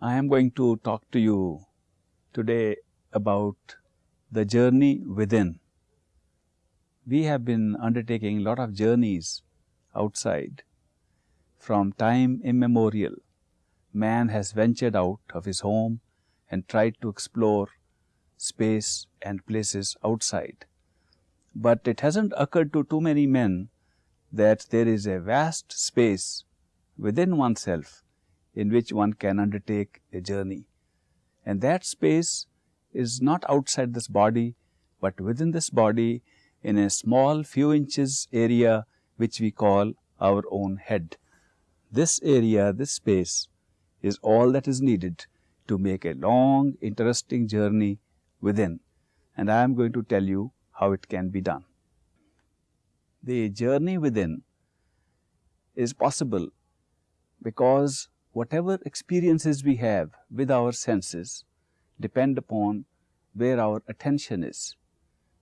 I am going to talk to you today about the journey within. We have been undertaking a lot of journeys outside. From time immemorial, man has ventured out of his home and tried to explore space and places outside. But it hasn't occurred to too many men that there is a vast space within oneself in which one can undertake a journey. And that space is not outside this body, but within this body in a small few inches area which we call our own head. This area, this space is all that is needed to make a long interesting journey within and I am going to tell you how it can be done. The journey within is possible because whatever experiences we have with our senses depend upon where our attention is.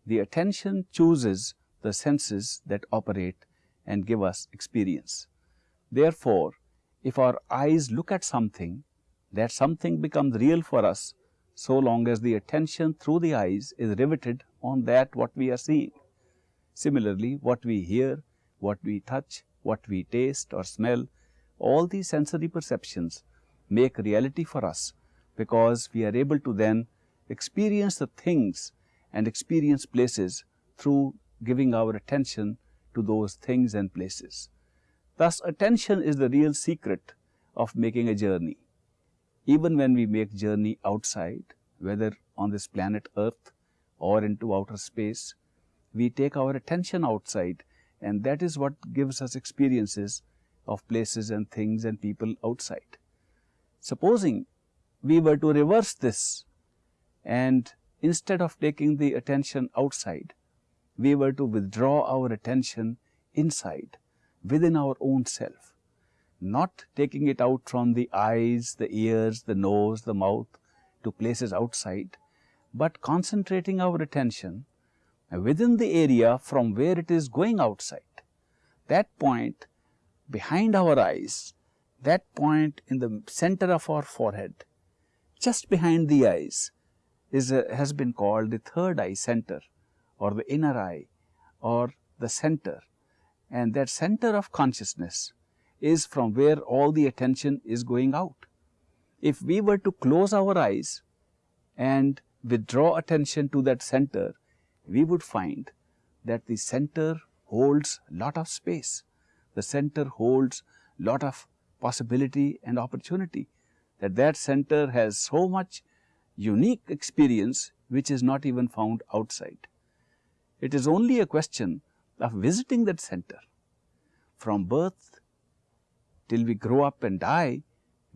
The attention chooses the senses that operate and give us experience. Therefore, if our eyes look at something, that something becomes real for us so long as the attention through the eyes is riveted on that what we are seeing. Similarly, what we hear, what we touch, what we taste or smell, all these sensory perceptions make reality for us because we are able to then experience the things and experience places through giving our attention to those things and places. Thus, attention is the real secret of making a journey. Even when we make journey outside, whether on this planet earth or into outer space, we take our attention outside and that is what gives us experiences of places and things and people outside. Supposing we were to reverse this and instead of taking the attention outside, we were to withdraw our attention inside within our own self, not taking it out from the eyes, the ears, the nose, the mouth to places outside, but concentrating our attention within the area from where it is going outside. That point behind our eyes, that point in the center of our forehead just behind the eyes is a, has been called the third eye center or the inner eye or the center and that center of consciousness is from where all the attention is going out. If we were to close our eyes and withdraw attention to that center, we would find that the center holds lot of space. The center holds lot of possibility and opportunity that that center has so much unique experience which is not even found outside. It is only a question of visiting that center. From birth till we grow up and die,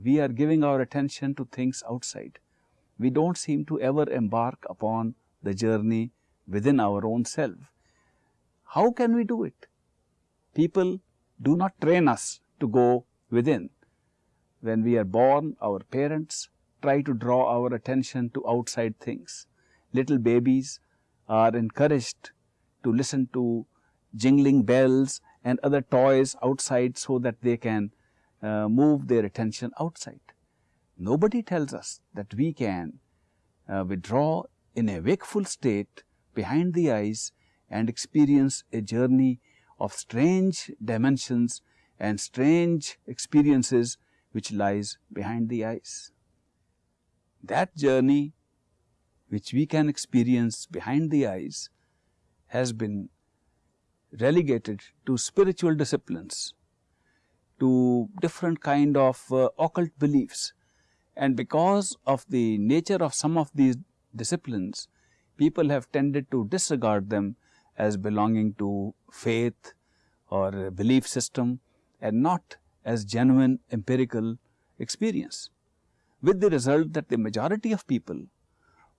we are giving our attention to things outside. We do not seem to ever embark upon the journey within our own self. How can we do it? People do not train us to go within. When we are born, our parents try to draw our attention to outside things. Little babies are encouraged to listen to jingling bells and other toys outside so that they can uh, move their attention outside. Nobody tells us that we can uh, withdraw in a wakeful state behind the eyes and experience a journey of strange dimensions and strange experiences which lies behind the eyes. That journey which we can experience behind the eyes has been relegated to spiritual disciplines, to different kind of uh, occult beliefs and because of the nature of some of these disciplines, people have tended to disregard them as belonging to faith or belief system and not as genuine empirical experience. With the result that the majority of people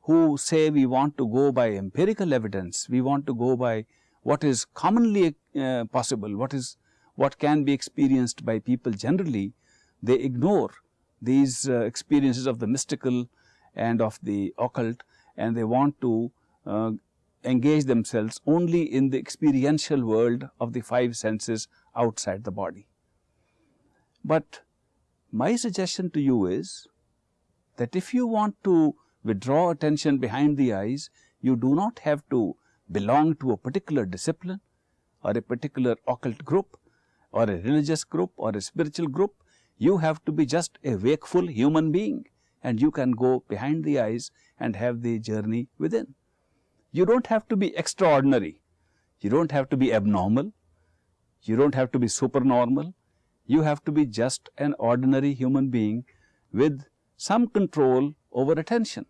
who say we want to go by empirical evidence, we want to go by what is commonly uh, possible, what is what can be experienced by people generally, they ignore these uh, experiences of the mystical and of the occult and they want to uh, engage themselves only in the experiential world of the five senses outside the body. But my suggestion to you is that if you want to withdraw attention behind the eyes, you do not have to belong to a particular discipline or a particular occult group or a religious group or a spiritual group. You have to be just a wakeful human being and you can go behind the eyes and have the journey within. You do not have to be extraordinary, you do not have to be abnormal, you do not have to be supernormal, you have to be just an ordinary human being with some control over attention.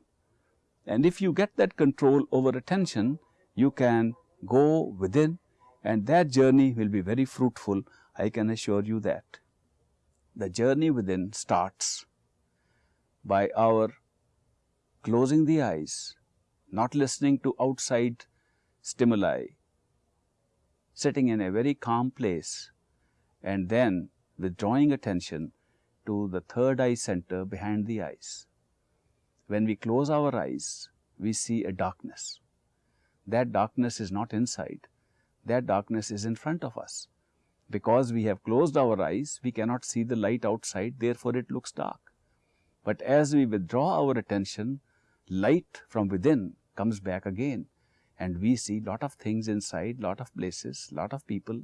And if you get that control over attention, you can go within and that journey will be very fruitful, I can assure you that. The journey within starts by our closing the eyes, not listening to outside stimuli, sitting in a very calm place and then withdrawing attention to the third eye center behind the eyes. When we close our eyes, we see a darkness. That darkness is not inside, that darkness is in front of us. Because we have closed our eyes, we cannot see the light outside, therefore it looks dark. But as we withdraw our attention, light from within comes back again and we see lot of things inside, lot of places, lot of people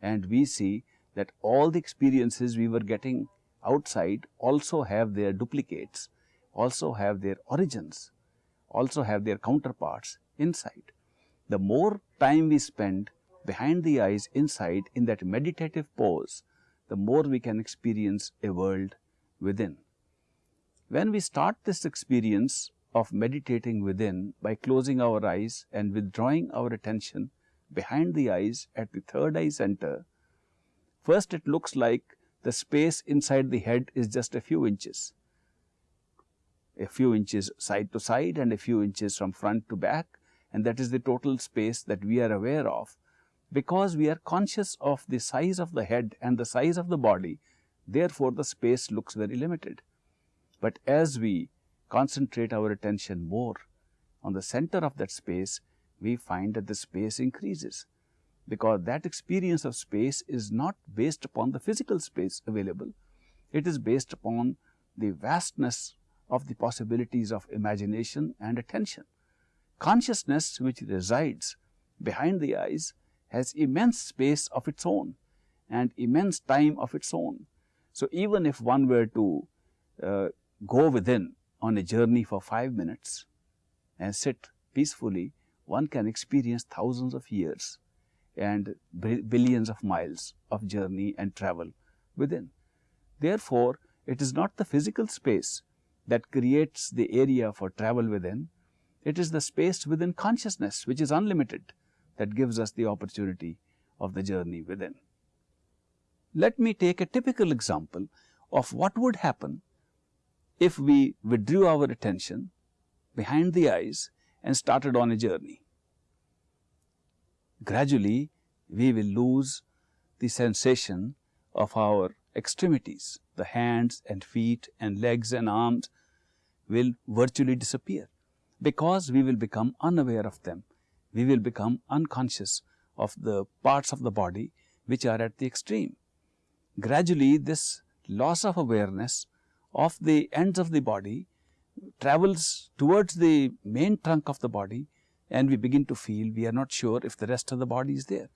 and we see that all the experiences we were getting outside also have their duplicates, also have their origins, also have their counterparts inside. The more time we spend behind the eyes inside in that meditative pose, the more we can experience a world within. When we start this experience of meditating within by closing our eyes and withdrawing our attention behind the eyes at the third eye center, first it looks like the space inside the head is just a few inches, a few inches side to side and a few inches from front to back and that is the total space that we are aware of because we are conscious of the size of the head and the size of the body, therefore, the space looks very limited. But as we concentrate our attention more on the center of that space, we find that the space increases because that experience of space is not based upon the physical space available. It is based upon the vastness of the possibilities of imagination and attention. Consciousness which resides behind the eyes has immense space of its own and immense time of its own. So, even if one were to uh, go within on a journey for 5 minutes and sit peacefully, one can experience thousands of years and billions of miles of journey and travel within. Therefore, it is not the physical space that creates the area for travel within, it is the space within consciousness which is unlimited that gives us the opportunity of the journey within. Let me take a typical example of what would happen if we withdrew our attention behind the eyes and started on a journey. Gradually, we will lose the sensation of our extremities, the hands and feet and legs and arms will virtually disappear because we will become unaware of them. We will become unconscious of the parts of the body which are at the extreme. Gradually, this loss of awareness of the ends of the body travels towards the main trunk of the body and we begin to feel we are not sure if the rest of the body is there.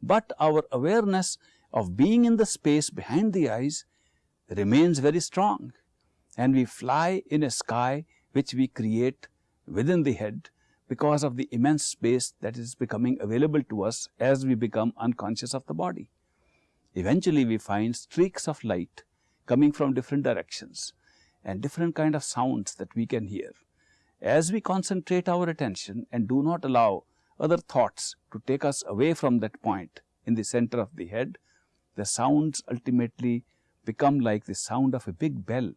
But our awareness of being in the space behind the eyes remains very strong and we fly in a sky which we create within the head because of the immense space that is becoming available to us as we become unconscious of the body. Eventually, we find streaks of light coming from different directions and different kind of sounds that we can hear. As we concentrate our attention and do not allow other thoughts to take us away from that point in the center of the head, the sounds ultimately become like the sound of a big bell,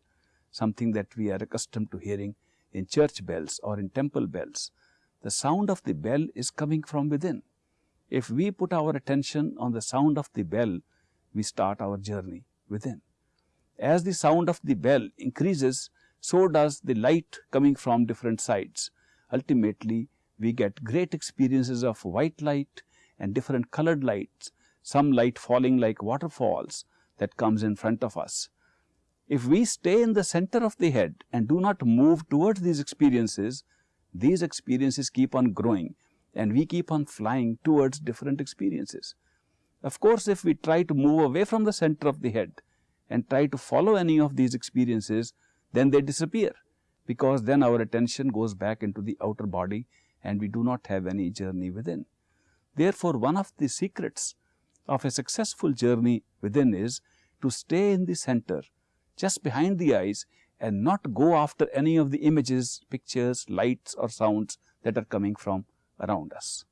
something that we are accustomed to hearing in church bells or in temple bells. The sound of the bell is coming from within. If we put our attention on the sound of the bell, we start our journey within. As the sound of the bell increases, so does the light coming from different sides. Ultimately, we get great experiences of white light and different colored lights, some light falling like waterfalls that comes in front of us. If we stay in the center of the head and do not move towards these experiences, these experiences keep on growing and we keep on flying towards different experiences. Of course, if we try to move away from the center of the head and try to follow any of these experiences, then they disappear because then our attention goes back into the outer body and we do not have any journey within. Therefore, one of the secrets of a successful journey within is to stay in the center just behind the eyes and not go after any of the images, pictures, lights or sounds that are coming from around us.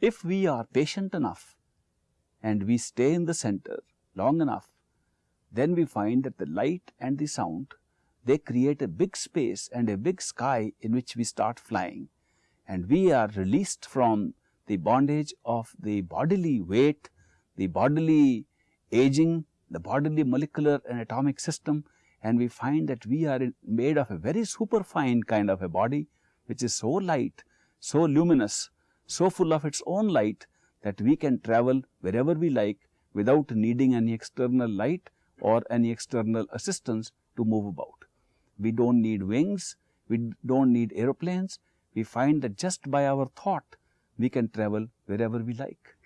If we are patient enough and we stay in the center long enough, then we find that the light and the sound, they create a big space and a big sky in which we start flying. And we are released from the bondage of the bodily weight, the bodily aging, the bodily molecular and atomic system. And we find that we are made of a very superfine kind of a body which is so light, so luminous, so full of its own light that we can travel wherever we like without needing any external light or any external assistance to move about. We do not need wings, we do not need aeroplanes, we find that just by our thought we can travel wherever we like.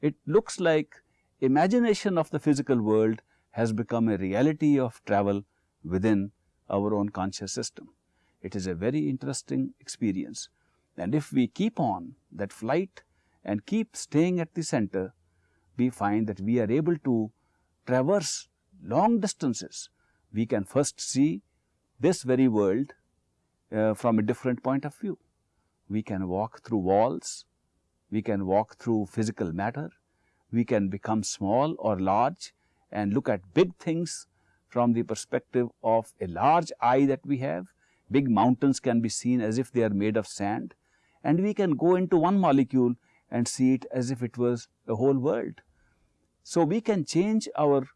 It looks like imagination of the physical world has become a reality of travel within our own conscious system. It is a very interesting experience and if we keep on that flight and keep staying at the center, we find that we are able to traverse long distances. We can first see this very world uh, from a different point of view. We can walk through walls, we can walk through physical matter, we can become small or large and look at big things from the perspective of a large eye that we have. Big mountains can be seen as if they are made of sand and we can go into one molecule and see it as if it was a whole world. So, we can change our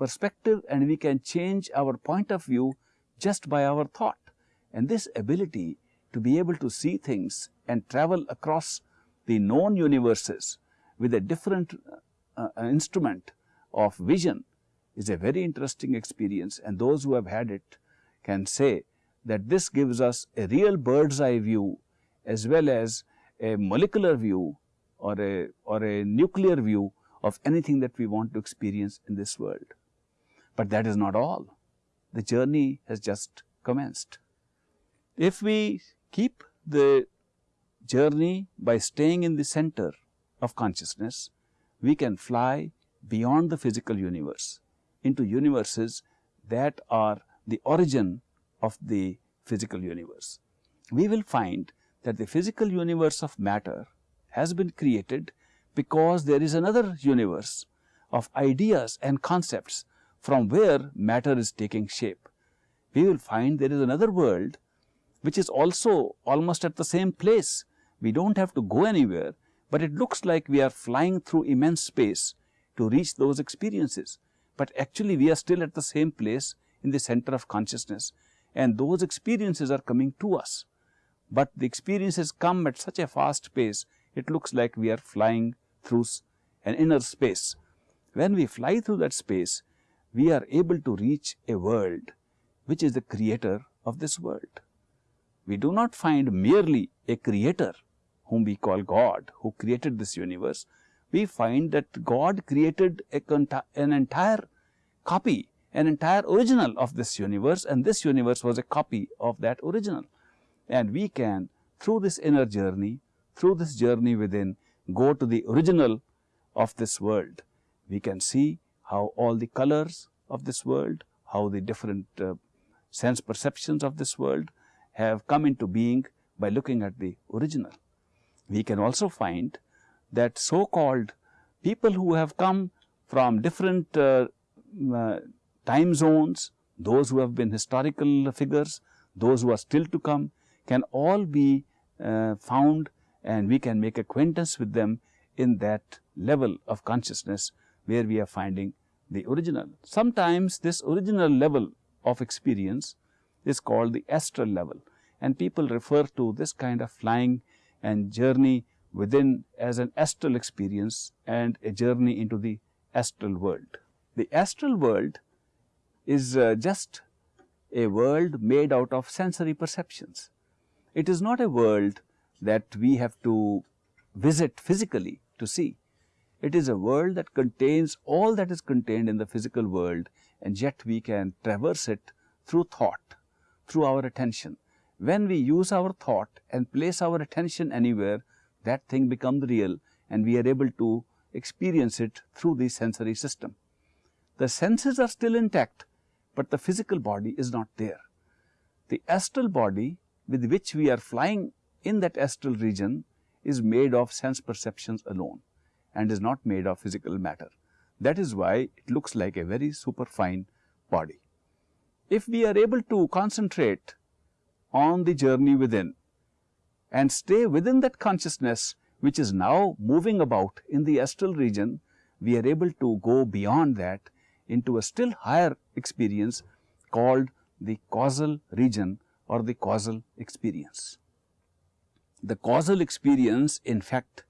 perspective and we can change our point of view just by our thought and this ability to be able to see things and travel across the known universes with a different uh, uh, instrument of vision is a very interesting experience and those who have had it can say that this gives us a real bird's eye view as well as a molecular view or a, or a nuclear view of anything that we want to experience in this world. But that is not all. The journey has just commenced. If we keep the journey by staying in the center of consciousness, we can fly beyond the physical universe into universes that are the origin of the physical universe. We will find that the physical universe of matter has been created because there is another universe of ideas and concepts from where matter is taking shape. We will find there is another world which is also almost at the same place. We do not have to go anywhere, but it looks like we are flying through immense space to reach those experiences. But actually we are still at the same place in the center of consciousness and those experiences are coming to us but the experiences come at such a fast pace, it looks like we are flying through an inner space. When we fly through that space, we are able to reach a world which is the creator of this world. We do not find merely a creator whom we call God who created this universe. We find that God created a, an entire copy, an entire original of this universe and this universe was a copy of that original and we can through this inner journey, through this journey within go to the original of this world. We can see how all the colors of this world, how the different uh, sense perceptions of this world have come into being by looking at the original. We can also find that so called people who have come from different uh, uh, time zones, those who have been historical figures, those who are still to come, can all be uh, found and we can make acquaintance with them in that level of consciousness where we are finding the original. Sometimes this original level of experience is called the astral level and people refer to this kind of flying and journey within as an astral experience and a journey into the astral world. The astral world is uh, just a world made out of sensory perceptions. It is not a world that we have to visit physically to see. It is a world that contains all that is contained in the physical world and yet we can traverse it through thought, through our attention. When we use our thought and place our attention anywhere, that thing becomes real and we are able to experience it through the sensory system. The senses are still intact, but the physical body is not there. The astral body with which we are flying in that astral region is made of sense perceptions alone and is not made of physical matter. That is why it looks like a very superfine body. If we are able to concentrate on the journey within and stay within that consciousness which is now moving about in the astral region, we are able to go beyond that into a still higher experience called the causal region or the causal experience. The causal experience in fact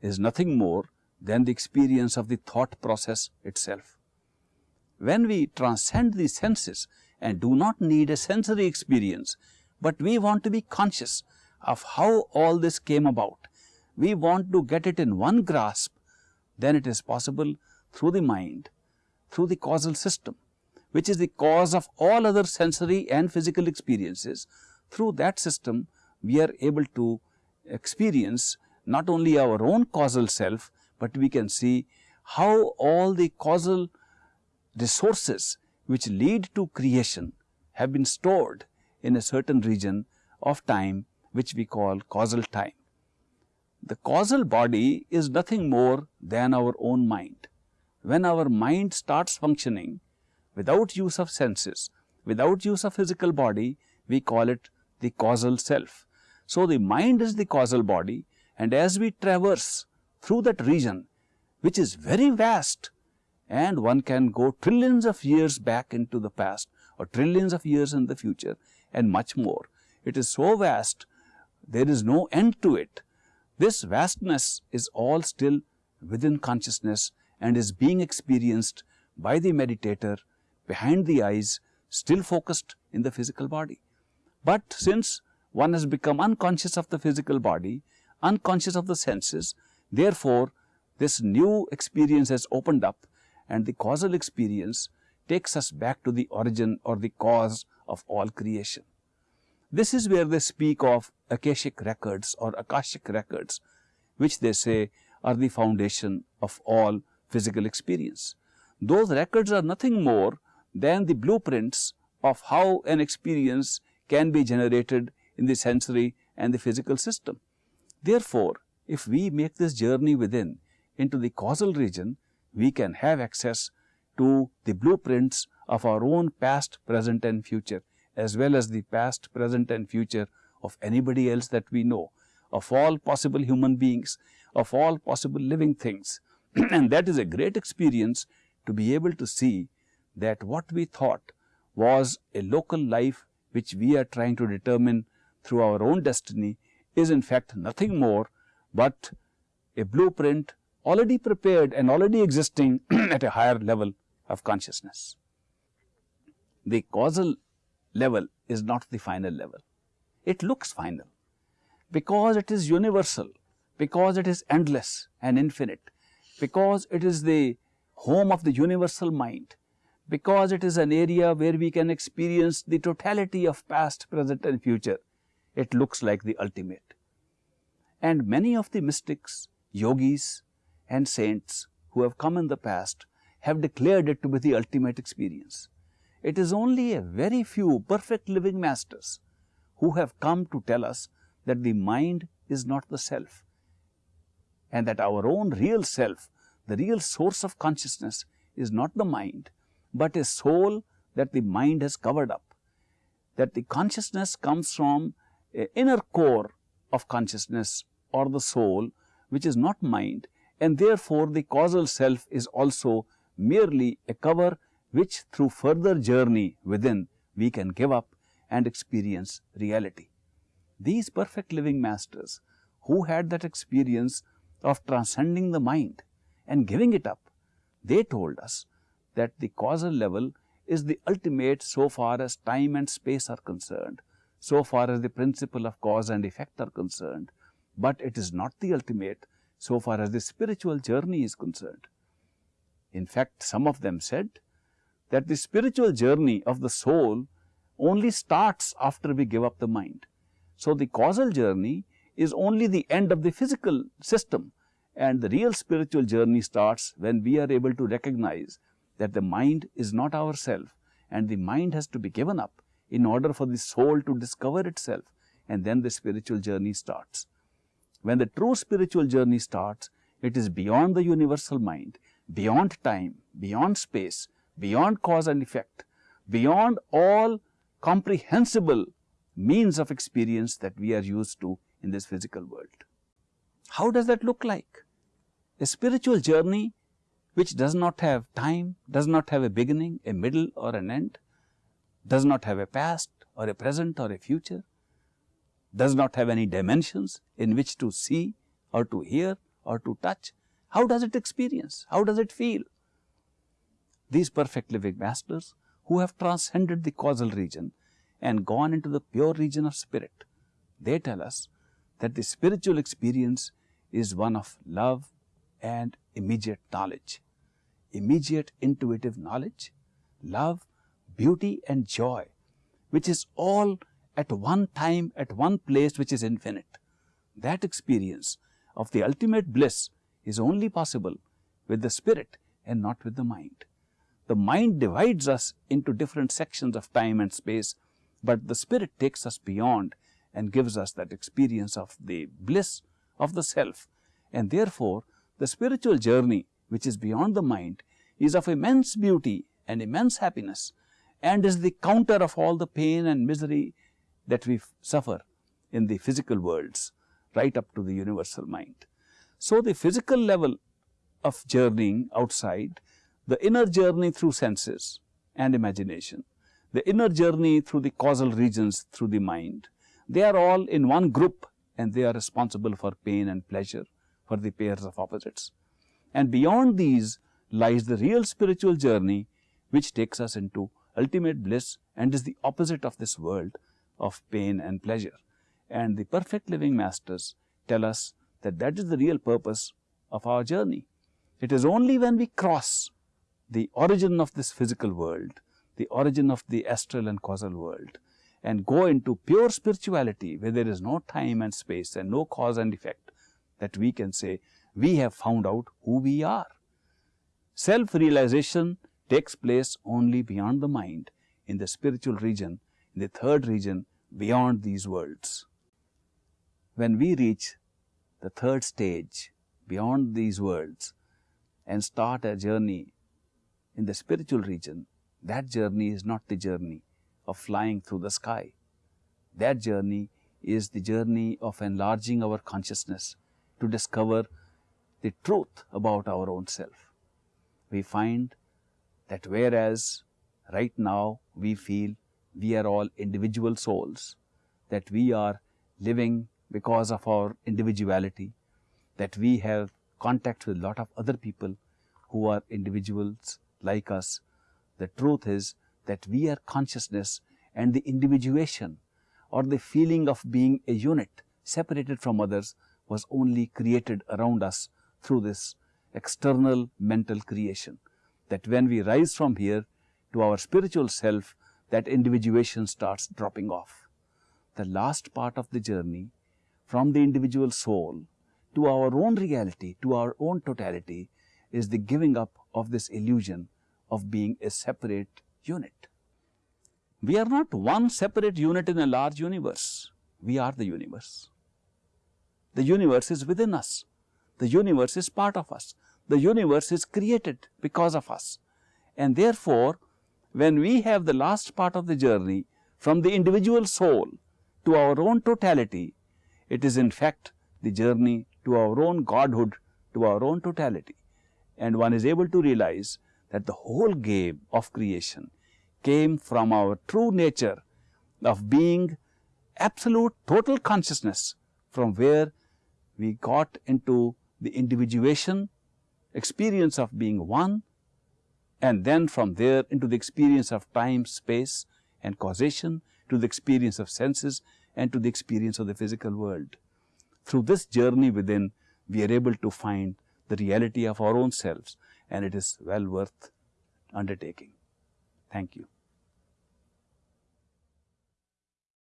is nothing more than the experience of the thought process itself. When we transcend the senses and do not need a sensory experience, but we want to be conscious of how all this came about, we want to get it in one grasp, then it is possible through the mind, through the causal system, which is the cause of all other sensory and physical experiences. Through that system, we are able to experience not only our own causal self, but we can see how all the causal resources which lead to creation have been stored in a certain region of time which we call causal time. The causal body is nothing more than our own mind. When our mind starts functioning without use of senses, without use of physical body, we call it the causal self. So, the mind is the causal body and as we traverse through that region which is very vast and one can go trillions of years back into the past or trillions of years in the future and much more. It is so vast, there is no end to it. This vastness is all still within consciousness and is being experienced by the meditator behind the eyes still focused in the physical body. But since one has become unconscious of the physical body, unconscious of the senses, therefore, this new experience has opened up and the causal experience takes us back to the origin or the cause of all creation. This is where they speak of Akashic records or Akashic records, which they say are the foundation of all physical experience. Those records are nothing more than the blueprints of how an experience can be generated in the sensory and the physical system. Therefore, if we make this journey within into the causal region, we can have access to the blueprints of our own past, present and future as well as the past, present and future of anybody else that we know, of all possible human beings, of all possible living things. and that is a great experience to be able to see that what we thought was a local life which we are trying to determine through our own destiny is in fact nothing more but a blueprint already prepared and already existing at a higher level of consciousness. The causal level is not the final level. It looks final because it is universal, because it is endless and infinite, because it is the home of the universal mind, because it is an area where we can experience the totality of past, present and future, it looks like the ultimate. And many of the mystics, yogis, and saints who have come in the past have declared it to be the ultimate experience. It is only a very few perfect living masters who have come to tell us that the mind is not the self and that our own real self, the real source of consciousness is not the mind, but a soul that the mind has covered up, that the consciousness comes from inner core of consciousness or the soul which is not mind and therefore, the causal self is also merely a cover which through further journey within we can give up and experience reality. These perfect living masters who had that experience of transcending the mind and giving it up, they told us that the causal level is the ultimate so far as time and space are concerned, so far as the principle of cause and effect are concerned, but it is not the ultimate so far as the spiritual journey is concerned. In fact, some of them said that the spiritual journey of the soul only starts after we give up the mind. So, the causal journey is only the end of the physical system and the real spiritual journey starts when we are able to recognize that the mind is not ourself and the mind has to be given up in order for the soul to discover itself and then the spiritual journey starts. When the true spiritual journey starts, it is beyond the universal mind, beyond time, beyond space, beyond cause and effect, beyond all comprehensible means of experience that we are used to in this physical world. How does that look like? A spiritual journey which does not have time, does not have a beginning, a middle or an end, does not have a past or a present or a future, does not have any dimensions in which to see or to hear or to touch. How does it experience? How does it feel? These perfect living masters who have transcended the causal region and gone into the pure region of spirit, they tell us that the spiritual experience is one of love and immediate knowledge, immediate intuitive knowledge, love, beauty and joy, which is all at one time, at one place which is infinite. That experience of the ultimate bliss is only possible with the spirit and not with the mind. The mind divides us into different sections of time and space, but the spirit takes us beyond and gives us that experience of the bliss of the self. And therefore, the spiritual journey which is beyond the mind is of immense beauty and immense happiness and is the counter of all the pain and misery that we suffer in the physical worlds right up to the universal mind. So, the physical level of journeying outside, the inner journey through senses and imagination, the inner journey through the causal regions through the mind, they are all in one group and they are responsible for pain and pleasure for the pairs of opposites. And beyond these lies the real spiritual journey which takes us into ultimate bliss and is the opposite of this world of pain and pleasure. And the perfect living masters tell us that that is the real purpose of our journey. It is only when we cross the origin of this physical world, the origin of the astral and causal world and go into pure spirituality where there is no time and space and no cause and effect that we can say we have found out who we are. Self-realization takes place only beyond the mind in the spiritual region, in the third region beyond these worlds. When we reach the third stage beyond these worlds and start a journey in the spiritual region, that journey is not the journey of flying through the sky. That journey is the journey of enlarging our consciousness to discover the truth about our own self. We find that whereas right now we feel we are all individual souls, that we are living because of our individuality, that we have contact with a lot of other people who are individuals like us. The truth is that we are consciousness and the individuation or the feeling of being a unit separated from others was only created around us through this external mental creation. That when we rise from here to our spiritual self, that individuation starts dropping off. The last part of the journey from the individual soul to our own reality, to our own totality, is the giving up of this illusion of being a separate unit. We are not one separate unit in a large universe. We are the universe. The universe is within us. The universe is part of us. The universe is created because of us. And therefore, when we have the last part of the journey from the individual soul to our own totality, it is in fact the journey to our own Godhood, to our own totality. And one is able to realize that the whole game of creation came from our true nature of being absolute total consciousness from where we got into the individuation experience of being one and then from there into the experience of time, space and causation, to the experience of senses and to the experience of the physical world. Through this journey within, we are able to find the reality of our own selves and it is well worth undertaking. Thank you.